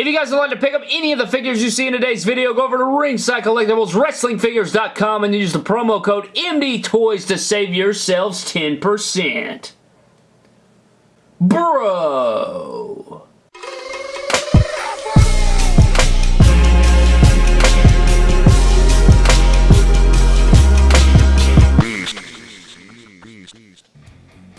If you guys would like to pick up any of the figures you see in today's video, go over to Ringside Collectibles, and use the promo code MDTOYS to save yourselves 10%. Bro!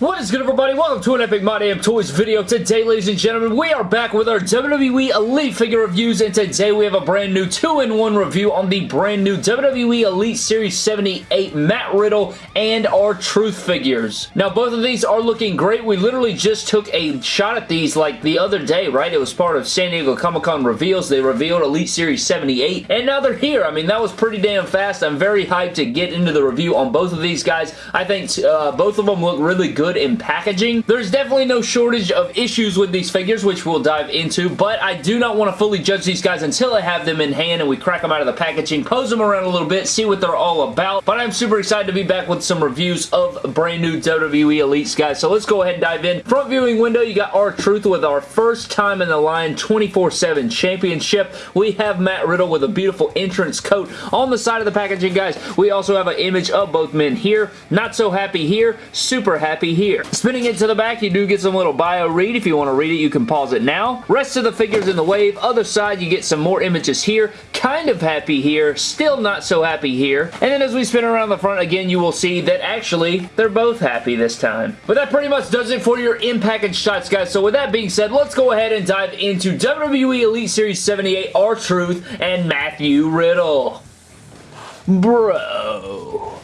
What is good everybody? Welcome to an Epic My Damn Toys video. Today, ladies and gentlemen, we are back with our WWE Elite figure reviews, and today we have a brand new 2-in-1 review on the brand new WWE Elite Series 78 Matt Riddle and R-Truth figures. Now, both of these are looking great. We literally just took a shot at these like the other day, right? It was part of San Diego Comic-Con reveals. They revealed Elite Series 78, and now they're here. I mean, that was pretty damn fast. I'm very hyped to get into the review on both of these guys. I think uh, both of them look really good in packaging. There's definitely no shortage of issues with these figures, which we'll dive into, but I do not want to fully judge these guys until I have them in hand and we crack them out of the packaging, pose them around a little bit, see what they're all about, but I'm super excited to be back with some reviews of brand new WWE Elites, guys, so let's go ahead and dive in. Front viewing window, you got R-Truth with our first time in the line 24-7 championship. We have Matt Riddle with a beautiful entrance coat on the side of the packaging, guys. We also have an image of both men here. Not so happy here, super happy here here. Spinning it to the back, you do get some little bio read. If you want to read it, you can pause it now. Rest of the figures in the wave. Other side, you get some more images here. Kind of happy here. Still not so happy here. And then as we spin around the front again, you will see that actually, they're both happy this time. But that pretty much does it for your in-package shots, guys. So with that being said, let's go ahead and dive into WWE Elite Series 78 R-Truth and Matthew Riddle. Bro.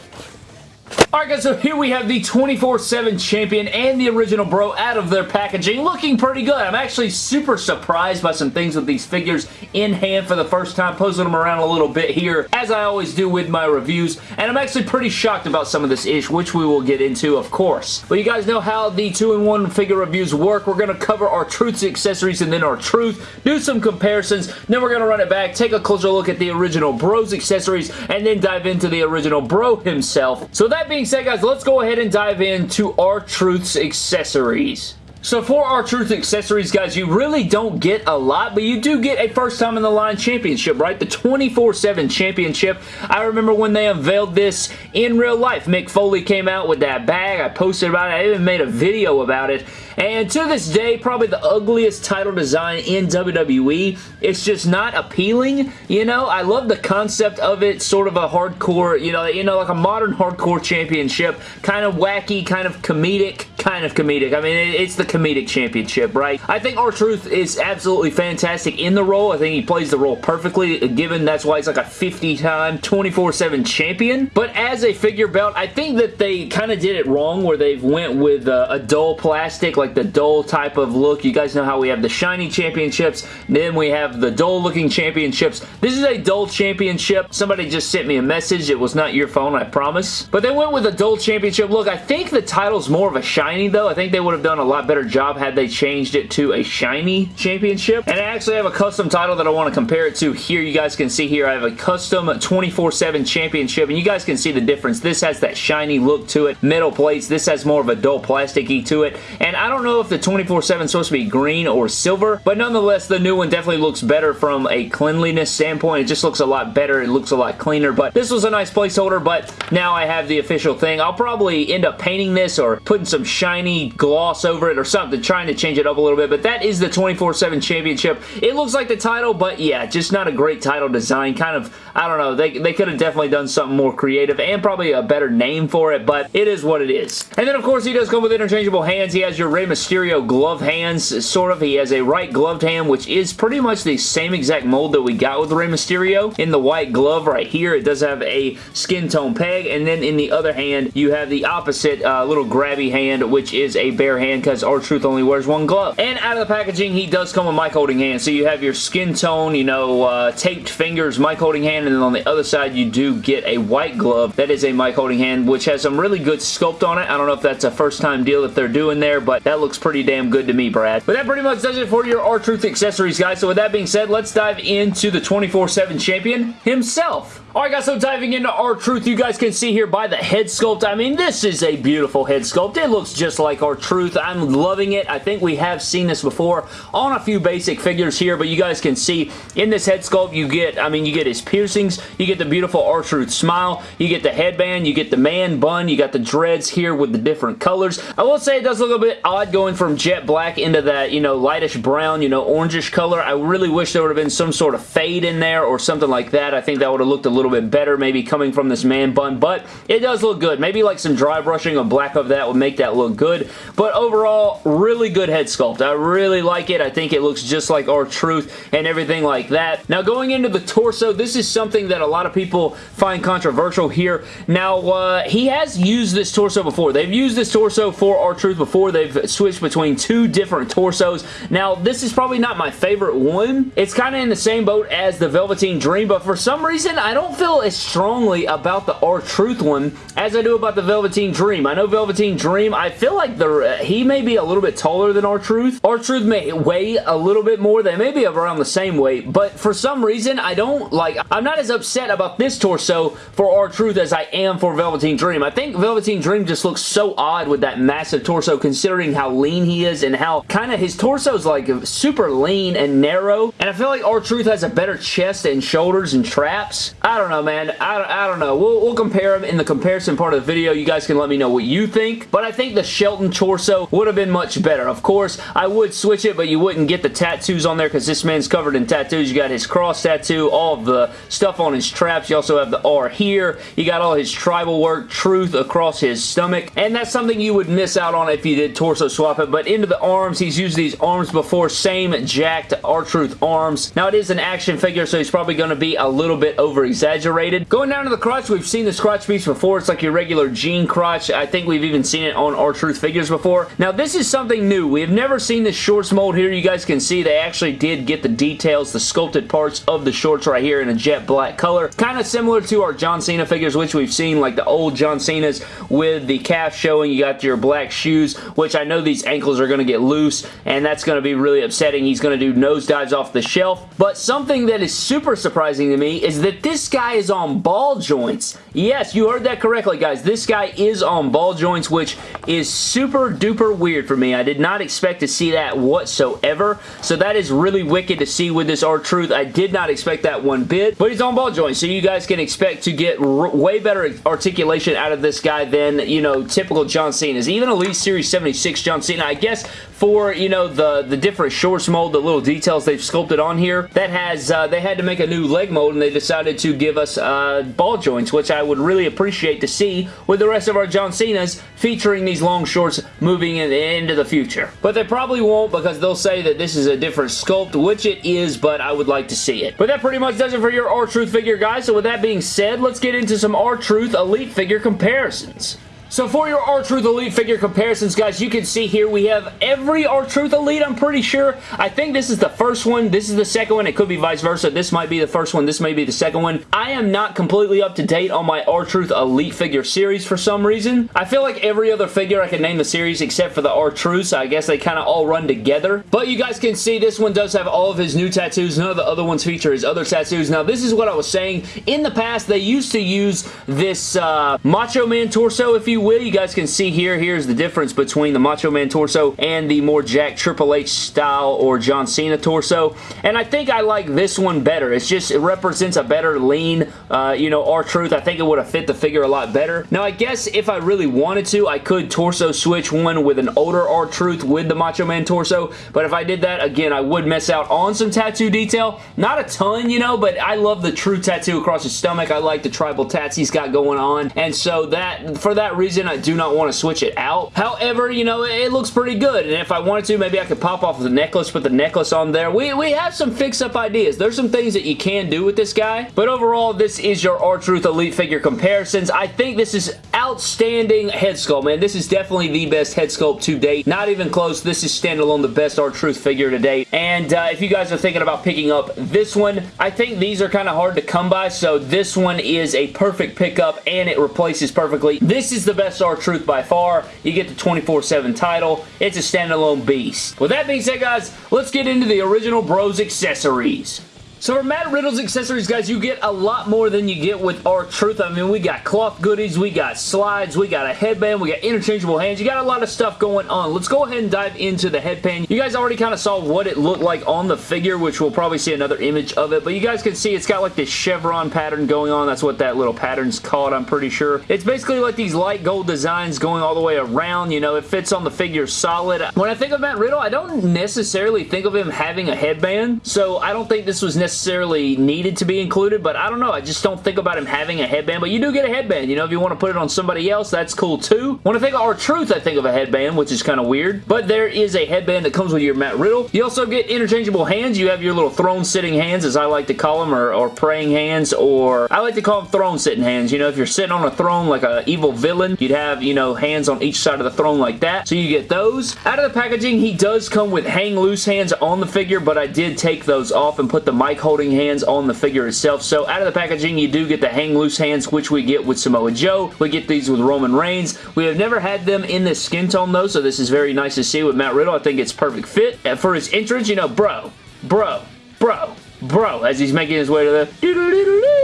Alright guys, so here we have the 24-7 champion and the original bro out of their packaging. Looking pretty good. I'm actually super surprised by some things with these figures in hand for the first time. Posing them around a little bit here, as I always do with my reviews. And I'm actually pretty shocked about some of this ish, which we will get into, of course. But you guys know how the 2-in-1 figure reviews work. We're going to cover R-Truth's, accessories and then R-Truth. do some comparisons, then we're going to run it back, take a closer look at the original bro's accessories, and then dive into the original bro himself. So that being being said, guys, let's go ahead and dive into R-Truth's accessories. So for R-Truth accessories, guys, you really don't get a lot, but you do get a first time in the line championship, right? The 24-7 championship. I remember when they unveiled this in real life. Mick Foley came out with that bag. I posted about it. I even made a video about it. And to this day, probably the ugliest title design in WWE. It's just not appealing, you know? I love the concept of it, sort of a hardcore, you know, you know, like a modern hardcore championship. Kind of wacky, kind of comedic, kind of comedic. I mean, it's the comedic championship, right? I think R-Truth is absolutely fantastic in the role. I think he plays the role perfectly, given that's why he's like a 50-time, 24-7 champion. But as a figure belt, I think that they kind of did it wrong where they went with a, a dull plastic, like like the dull type of look. You guys know how we have the shiny championships, then we have the dull looking championships. This is a dull championship. Somebody just sent me a message. It was not your phone, I promise. But they went with a dull championship look. I think the title's more of a shiny though. I think they would have done a lot better job had they changed it to a shiny championship. And I actually have a custom title that I want to compare it to here. You guys can see here I have a custom 24-7 championship and you guys can see the difference. This has that shiny look to it. Metal plates. This has more of a dull plasticky to it. And I don't don't know if the 24-7 is supposed to be green or silver, but nonetheless, the new one definitely looks better from a cleanliness standpoint. It just looks a lot better. It looks a lot cleaner, but this was a nice placeholder, but now I have the official thing. I'll probably end up painting this or putting some shiny gloss over it or something, trying to change it up a little bit, but that is the 24-7 championship. It looks like the title, but yeah, just not a great title design. Kind of, I don't know, they, they could have definitely done something more creative and probably a better name for it, but it is what it is. And then, of course, he does come with interchangeable hands. He has your Rey Mysterio glove hands, sort of. He has a right gloved hand, which is pretty much the same exact mold that we got with Rey Mysterio. In the white glove right here, it does have a skin tone peg, and then in the other hand, you have the opposite uh, little grabby hand, which is a bare hand because R-Truth only wears one glove. And out of the packaging, he does come with mic holding hand. So you have your skin tone, you know, uh, taped fingers, mic holding hand, and then on the other side, you do get a white glove that is a mic holding hand, which has some really good sculpt on it. I don't know if that's a first time deal that they're doing there, but That looks pretty damn good to me, Brad. But that pretty much does it for your R-Truth accessories, guys. So with that being said, let's dive into the 24-7 champion himself. Alright guys, so diving into R-Truth, you guys can see here by the head sculpt, I mean, this is a beautiful head sculpt. It looks just like R-Truth. I'm loving it. I think we have seen this before on a few basic figures here, but you guys can see in this head sculpt, you get, I mean, you get his piercings, you get the beautiful R-Truth smile, you get the headband, you get the man bun, you got the dreads here with the different colors. I will say it does look a bit odd going from jet black into that, you know, lightish brown, you know, orangish color. I really wish there would have been some sort of fade in there or something like that. I think that would have looked a little bit better maybe coming from this man bun, but it does look good. Maybe like some dry brushing of black of that would make that look good, but overall, really good head sculpt. I really like it. I think it looks just like R-Truth and everything like that. Now, going into the torso, this is something that a lot of people find controversial here. Now, uh, he has used this torso before. They've used this torso for R-Truth before. They've switched between two different torsos. Now, this is probably not my favorite one. It's kind of in the same boat as the Velveteen Dream, but for some reason, I don't feel as strongly about the R-Truth one as I do about the Velveteen Dream. I know Velveteen Dream, I feel like the uh, he may be a little bit taller than R-Truth. R-Truth may weigh a little bit more. They may be around the same weight, but for some reason, I don't like, I'm not as upset about this torso for R-Truth as I am for Velveteen Dream. I think Velveteen Dream just looks so odd with that massive torso considering how lean he is and how kind of his torso is like super lean and narrow, and I feel like R-Truth has a better chest and shoulders and traps. I don't know, man. I, I don't know. We'll, we'll compare them in the comparison part of the video. You guys can let me know what you think. But I think the Shelton torso would have been much better. Of course, I would switch it, but you wouldn't get the tattoos on there because this man's covered in tattoos. You got his cross tattoo, all of the stuff on his traps. You also have the R here. You got all his tribal work, truth across his stomach. And that's something you would miss out on if you did torso swap it. But into the arms, he's used these arms before. Same jacked R-Truth arms. Now, it is an action figure, so he's probably going to be a little bit over-exaggerated Going down to the crotch, we've seen this crotch piece before. It's like your regular jean crotch. I think we've even seen it on R-Truth figures before. Now, this is something new. We have never seen this shorts mold here. You guys can see they actually did get the details, the sculpted parts of the shorts right here in a jet black color. Kind of similar to our John Cena figures, which we've seen, like the old John Cena's with the calf showing. You got your black shoes, which I know these ankles are going to get loose, and that's going to be really upsetting. He's going to do nose dives off the shelf. But something that is super surprising to me is that this guy is on on ball joints. Yes, you heard that correctly, guys. This guy is on ball joints, which is super duper weird for me. I did not expect to see that whatsoever, so that is really wicked to see with this R-Truth. I did not expect that one bit, but he's on ball joints, so you guys can expect to get way better articulation out of this guy than, you know, typical John Cena's. Even Elite Series 76 John Cena, I guess for, you know, the, the different shorts mold, the little details they've sculpted on here, that has, uh, they had to make a new leg mold and they decided to give us uh, ball joints, which I would really appreciate to see with the rest of our John Cena's featuring these long shorts moving in, into the future. But they probably won't because they'll say that this is a different sculpt, which it is, but I would like to see it. But that pretty much does it for your R-Truth figure, guys. So with that being said, let's get into some R-Truth Elite figure comparisons. So for your R-Truth Elite figure comparisons, guys, you can see here we have every R-Truth Elite, I'm pretty sure. I think this is the first one. This is the second one. It could be vice versa. This might be the first one. This may be the second one. I am not completely up to date on my R-Truth Elite figure series for some reason. I feel like every other figure I can name the series except for the R-Truth, so I guess they kind of all run together. But you guys can see this one does have all of his new tattoos. None of the other ones feature his other tattoos. Now, this is what I was saying. In the past, they used to use this uh, Macho Man torso, if you you will, you guys can see here, here's the difference between the Macho Man torso and the more Jack Triple H style or John Cena torso. And I think I like this one better. It's just, it represents a better lean, uh, you know, R-Truth. I think it would have fit the figure a lot better. Now, I guess if I really wanted to, I could torso switch one with an older R-Truth with the Macho Man torso. But if I did that, again, I would miss out on some tattoo detail. Not a ton, you know, but I love the true tattoo across his stomach. I like the tribal tats he's got going on. And so that, for that reason, reason, I do not want to switch it out. However, you know, it looks pretty good, and if I wanted to, maybe I could pop off the necklace, put the necklace on there. We, we have some fix-up ideas. There's some things that you can do with this guy, but overall, this is your R-Truth Elite figure comparisons. I think this is outstanding head sculpt, man. This is definitely the best head sculpt to date. Not even close. This is standalone the best R-Truth figure to date, and uh, if you guys are thinking about picking up this one, I think these are kind of hard to come by, so this one is a perfect pickup, and it replaces perfectly. This is the best R-Truth by far. You get the 24-7 title. It's a standalone beast. With that being said, guys, let's get into the original Bros accessories. So for Matt Riddle's accessories, guys, you get a lot more than you get with R-Truth. I mean, we got cloth goodies, we got slides, we got a headband, we got interchangeable hands. You got a lot of stuff going on. Let's go ahead and dive into the headband. You guys already kind of saw what it looked like on the figure, which we'll probably see another image of it. But you guys can see it's got like this chevron pattern going on. That's what that little pattern's called, I'm pretty sure. It's basically like these light gold designs going all the way around. You know, it fits on the figure solid. When I think of Matt Riddle, I don't necessarily think of him having a headband. So I don't think this was necessarily necessarily needed to be included, but I don't know. I just don't think about him having a headband, but you do get a headband. You know, if you want to put it on somebody else, that's cool too. When I think of R-Truth, I think of a headband, which is kind of weird, but there is a headband that comes with your Matt Riddle. You also get interchangeable hands. You have your little throne-sitting hands, as I like to call them, or, or praying hands, or I like to call them throne-sitting hands. You know, if you're sitting on a throne like an evil villain, you'd have, you know, hands on each side of the throne like that. So you get those. Out of the packaging, he does come with hang loose hands on the figure, but I did take those off and put the mic holding hands on the figure itself. So out of the packaging, you do get the hang loose hands, which we get with Samoa Joe. We get these with Roman Reigns. We have never had them in this skin tone though, so this is very nice to see with Matt Riddle. I think it's perfect fit. And for his entrance, you know, bro, bro, bro, bro, as he's making his way to the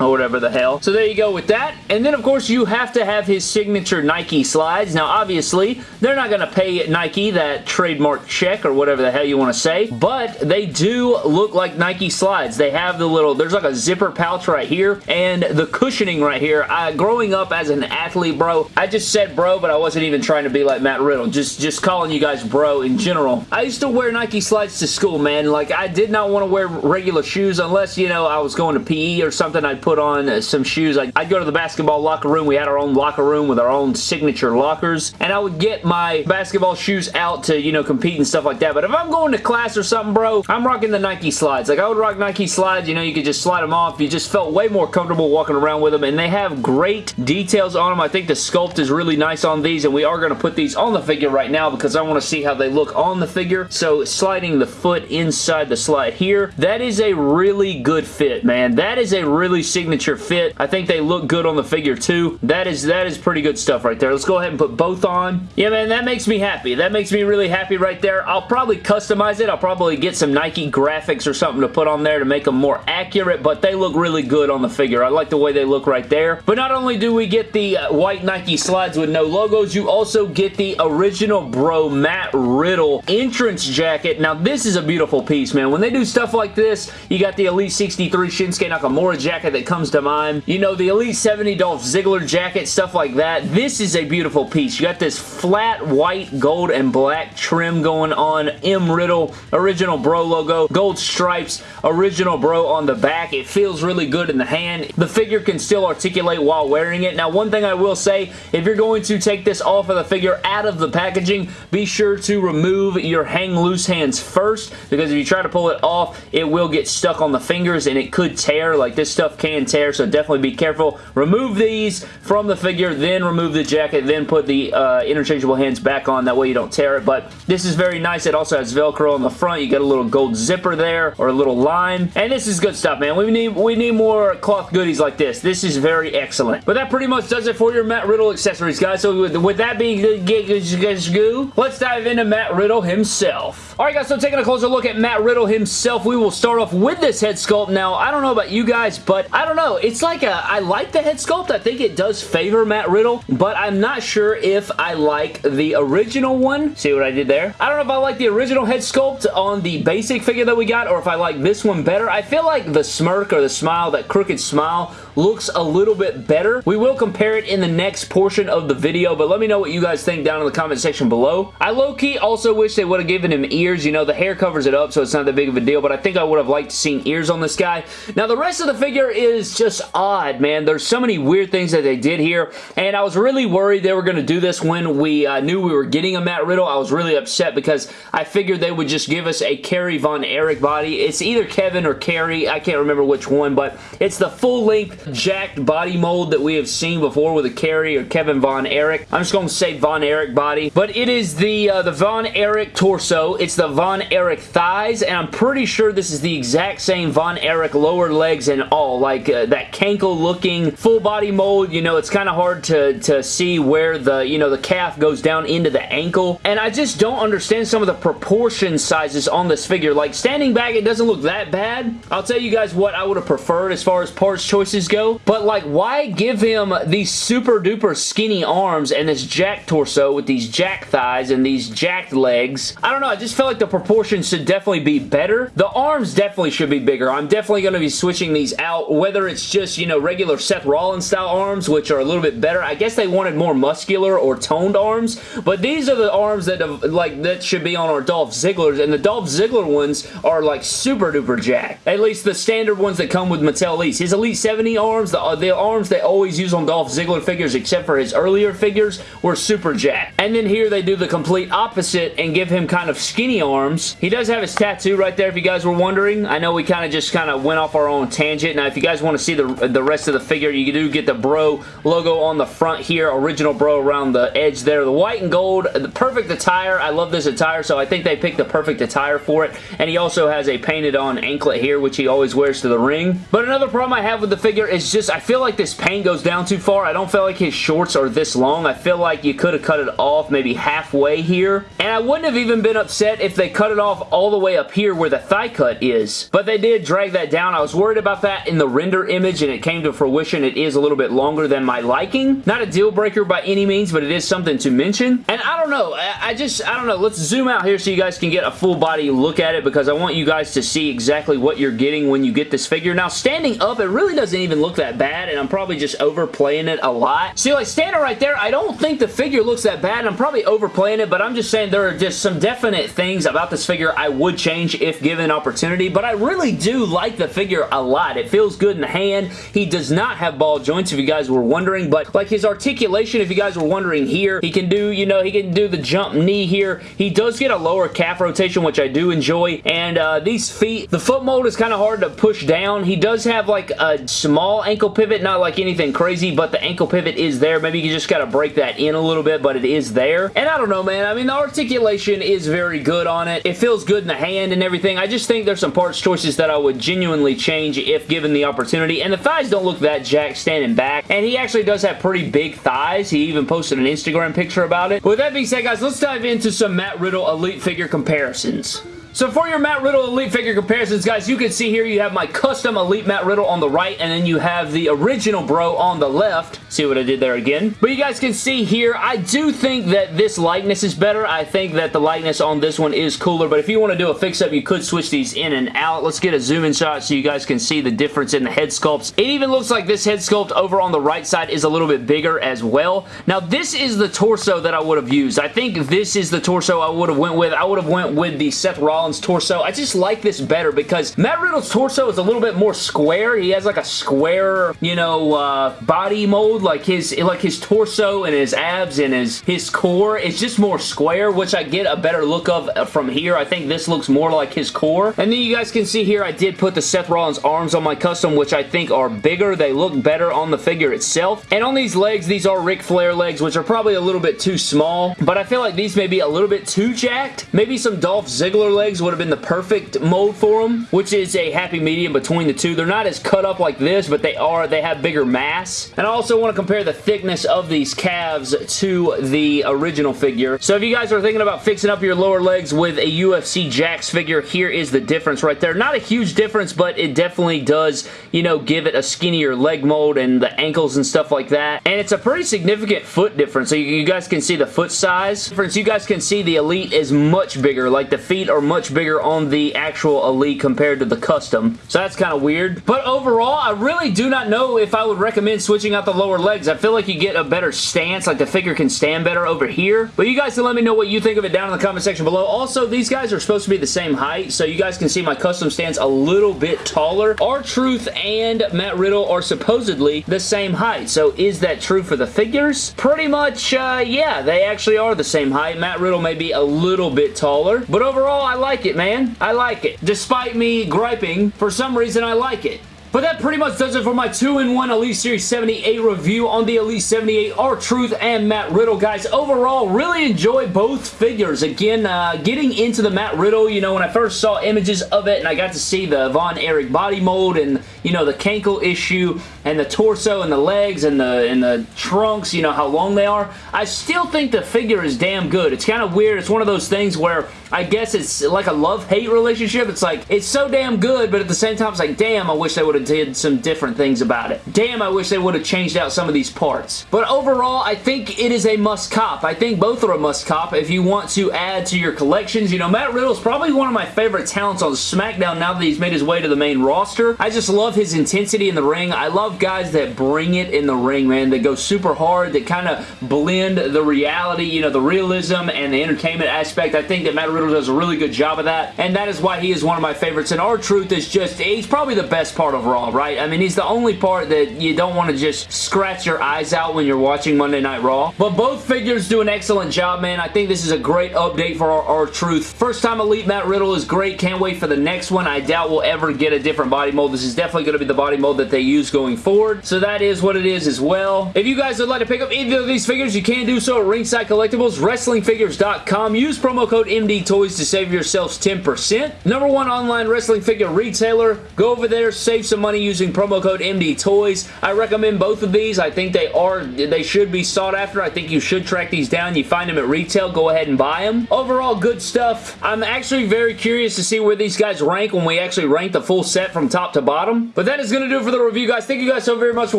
or whatever the hell. So there you go with that. And then, of course, you have to have his signature Nike slides. Now, obviously, they're not going to pay Nike that trademark check or whatever the hell you want to say, but they do look like Nike slides. They have the little, there's like a zipper pouch right here, and the cushioning right here. I, growing up as an athlete, bro, I just said bro, but I wasn't even trying to be like Matt Riddle. Just, just calling you guys bro in general. I used to wear Nike slides to school, man. Like, I did not want to wear regular shoes unless, you know, I was going to PE or something. I'd put put on uh, some shoes. I'd go to the basketball locker room. We had our own locker room with our own signature lockers, and I would get my basketball shoes out to, you know, compete and stuff like that. But if I'm going to class or something, bro, I'm rocking the Nike slides. Like, I would rock Nike slides. You know, you could just slide them off. You just felt way more comfortable walking around with them, and they have great details on them. I think the sculpt is really nice on these, and we are going to put these on the figure right now because I want to see how they look on the figure. So, sliding the foot inside the slide here, that is a really good fit, man. That is a really signature fit. I think they look good on the figure too. That is that is pretty good stuff right there. Let's go ahead and put both on. Yeah, man, that makes me happy. That makes me really happy right there. I'll probably customize it. I'll probably get some Nike graphics or something to put on there to make them more accurate, but they look really good on the figure. I like the way they look right there. But not only do we get the uh, white Nike slides with no logos, you also get the original bro Matt Riddle entrance jacket. Now, this is a beautiful piece, man. When they do stuff like this, you got the Elite 63 Shinsuke Nakamura jacket that comes to mind. You know, the Elite 70 Dolph Ziggler jacket, stuff like that. This is a beautiful piece. You got this flat white, gold, and black trim going on. M. Riddle, original bro logo, gold stripes, original bro on the back. It feels really good in the hand. The figure can still articulate while wearing it. Now, one thing I will say, if you're going to take this off of the figure out of the packaging, be sure to remove your hang loose hands first because if you try to pull it off, it will get stuck on the fingers and it could tear. Like this stuff can tear, so definitely be careful. Remove these from the figure, then remove the jacket, then put the uh, interchangeable hands back on. That way you don't tear it, but this is very nice. It also has Velcro on the front. You get a little gold zipper there, or a little line, and this is good stuff, man. We need, we need more cloth goodies like this. This is very excellent. But that pretty much does it for your Matt Riddle accessories, guys. So with, with that being good, let's dive into Matt Riddle himself. Alright, guys, so taking a closer look at Matt Riddle himself, we will start off with this head sculpt. Now, I don't know about you guys, but I don't know. It's like a, I like the head sculpt. I think it does favor Matt Riddle, but I'm not sure if I like the original one. See what I did there? I don't know if I like the original head sculpt on the basic figure that we got or if I like this one better. I feel like the smirk or the smile, that crooked smile, looks a little bit better. We will compare it in the next portion of the video, but let me know what you guys think down in the comment section below. I low-key also wish they would have given him ears. You know, the hair covers it up, so it's not that big of a deal, but I think I would have liked to seen ears on this guy. Now, the rest of the figure is just odd odd, man. There's so many weird things that they did here, and I was really worried they were going to do this when we uh, knew we were getting a Matt Riddle. I was really upset because I figured they would just give us a Kerry Von Erich body. It's either Kevin or Kerry. I can't remember which one, but it's the full-length jacked body mold that we have seen before with a Kerry or Kevin Von Erich. I'm just going to say Von Erich body, but it is the, uh, the Von Erich torso. It's the Von Erich thighs, and I'm pretty sure this is the exact same Von Erich lower legs and all. Like uh, that Cankle looking full body mold, you know, it's kind of hard to, to see where the, you know, the calf goes down into the ankle. And I just don't understand some of the proportion sizes on this figure. Like standing back, it doesn't look that bad. I'll tell you guys what I would have preferred as far as parts choices go. But like, why give him these super duper skinny arms and this jack torso with these jack thighs and these jacked legs? I don't know. I just felt like the proportions should definitely be better. The arms definitely should be bigger. I'm definitely going to be switching these out, whether it's just, you know, regular Seth Rollins style arms, which are a little bit better. I guess they wanted more muscular or toned arms, but these are the arms that like that should be on our Dolph Ziggler's, and the Dolph Ziggler ones are like super duper jacked. At least the standard ones that come with Mattel Elite. His Elite 70 arms, the, the arms they always use on Dolph Ziggler figures, except for his earlier figures, were super jacked. And then here they do the complete opposite and give him kind of skinny arms. He does have his tattoo right there if you guys were wondering. I know we kind of just kind of went off our own tangent. Now if you guys want to see the, the rest of the figure, you do get the Bro logo on the front here. Original Bro around the edge there. The white and gold, the perfect attire. I love this attire, so I think they picked the perfect attire for it. And he also has a painted on anklet here, which he always wears to the ring. But another problem I have with the figure is just I feel like this paint goes down too far. I don't feel like his shorts are this long. I feel like you could have cut it off maybe halfway here. And I wouldn't have even been upset if they cut it off all the way up here where the thigh cut is. But they did drag that down. I was worried about that in the render image and it came to fruition. It is a little bit longer than my liking. Not a deal breaker by any means, but it is something to mention. And I don't know. I just, I don't know. Let's zoom out here so you guys can get a full body look at it because I want you guys to see exactly what you're getting when you get this figure. Now, standing up, it really doesn't even look that bad and I'm probably just overplaying it a lot. See, like standing right there, I don't think the figure looks that bad. And I'm probably overplaying it, but I'm just saying there are just some definite things about this figure I would change if given opportunity, but I really do like the figure a lot. It feels good in the hand. He does not have ball joints, if you guys were wondering, but like his articulation, if you guys were wondering here, he can do, you know, he can do the jump knee here. He does get a lower calf rotation, which I do enjoy, and uh, these feet, the foot mold is kind of hard to push down. He does have like a small ankle pivot, not like anything crazy, but the ankle pivot is there. Maybe you just got to break that in a little bit, but it is there. And I don't know, man. I mean, the articulation is very good on it. It feels good in the hand and everything. I just think there's some parts choices that I would genuinely change if given the opportunity. And the thighs don't look that jacked standing back. And he actually does have pretty big thighs. He even posted an Instagram picture about it. With that being said, guys, let's dive into some Matt Riddle Elite figure comparisons. So for your Matt Riddle Elite figure comparisons, guys, you can see here you have my custom Elite Matt Riddle on the right, and then you have the original bro on the left. See what I did there again? But you guys can see here, I do think that this likeness is better. I think that the likeness on this one is cooler, but if you want to do a fix-up, you could switch these in and out. Let's get a zoom-in shot so you guys can see the difference in the head sculpts. It even looks like this head sculpt over on the right side is a little bit bigger as well. Now, this is the torso that I would have used. I think this is the torso I would have went with. I would have went with the Seth Rollins Rollins torso. I just like this better because Matt Riddle's torso is a little bit more square. He has like a square, you know, uh, body mold. Like his like his torso and his abs and his, his core is just more square, which I get a better look of uh, from here. I think this looks more like his core. And then you guys can see here I did put the Seth Rollins arms on my custom, which I think are bigger. They look better on the figure itself. And on these legs, these are Ric Flair legs, which are probably a little bit too small. But I feel like these may be a little bit too jacked. Maybe some Dolph Ziggler legs legs would have been the perfect mold for them, which is a happy medium between the two. They're not as cut up like this, but they are. They have bigger mass. And I also want to compare the thickness of these calves to the original figure. So if you guys are thinking about fixing up your lower legs with a UFC Jakks figure, here is the difference right there. Not a huge difference, but it definitely does, you know, give it a skinnier leg mold and the ankles and stuff like that. And it's a pretty significant foot difference. So you guys can see the foot size difference. You guys can see the Elite is much bigger. Like the feet are much much bigger on the actual Elite compared to the custom. So that's kind of weird. But overall, I really do not know if I would recommend switching out the lower legs. I feel like you get a better stance, like the figure can stand better over here. But you guys can let me know what you think of it down in the comment section below. Also, these guys are supposed to be the same height, so you guys can see my custom stance a little bit taller. R-Truth and Matt Riddle are supposedly the same height. So is that true for the figures? Pretty much, uh, yeah, they actually are the same height. Matt Riddle may be a little bit taller. But overall, I like like it, man. I like it. Despite me griping, for some reason I like it. But that pretty much does it for my 2-in-1 Elite Series 78 review on the Elite 78 R-Truth and Matt Riddle. Guys, overall, really enjoy both figures. Again, uh, getting into the Matt Riddle, you know, when I first saw images of it and I got to see the Von Erich body mold and, you know, the cankle issue and the torso and the legs and the, and the trunks, you know, how long they are, I still think the figure is damn good. It's kind of weird. It's one of those things where I guess it's like a love-hate relationship. It's like, it's so damn good, but at the same time, it's like, damn, I wish they would have did some different things about it. Damn, I wish they would have changed out some of these parts. But overall, I think it is a must-cop. I think both are a must-cop if you want to add to your collections. You know, Matt Riddle is probably one of my favorite talents on SmackDown now that he's made his way to the main roster. I just love his intensity in the ring. I love guys that bring it in the ring, man, that go super hard, that kind of blend the reality, you know, the realism and the entertainment aspect. I think that Matt Riddle does a really good job of that, and that is why he is one of my favorites. And R-Truth is just, he's probably the best part of Raw, right? I mean, he's the only part that you don't want to just scratch your eyes out when you're watching Monday Night Raw. But both figures do an excellent job, man. I think this is a great update for our R-Truth. First time Elite Matt Riddle is great. Can't wait for the next one. I doubt we'll ever get a different body mold. This is definitely going to be the body mold that they use going forward. So that is what it is as well. If you guys would like to pick up either of these figures, you can do so at Ringside Collectibles, WrestlingFigures.com. Use promo code MD Toys to save yourselves 10%. Number one online wrestling figure retailer. Go over there, save some money using promo code MD Toys. I recommend both of these. I think they are, they should be sought after. I think you should track these down. You find them at retail, go ahead and buy them. Overall, good stuff. I'm actually very curious to see where these guys rank when we actually rank the full set from top to bottom. But that is going to do it for the review, guys. Thank you guys so very much for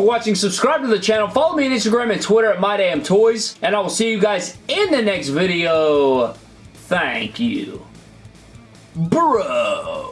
watching. Subscribe to the channel. Follow me on Instagram and Twitter at MyDamnToys. And I will see you guys in the next video. Thank you. Bro.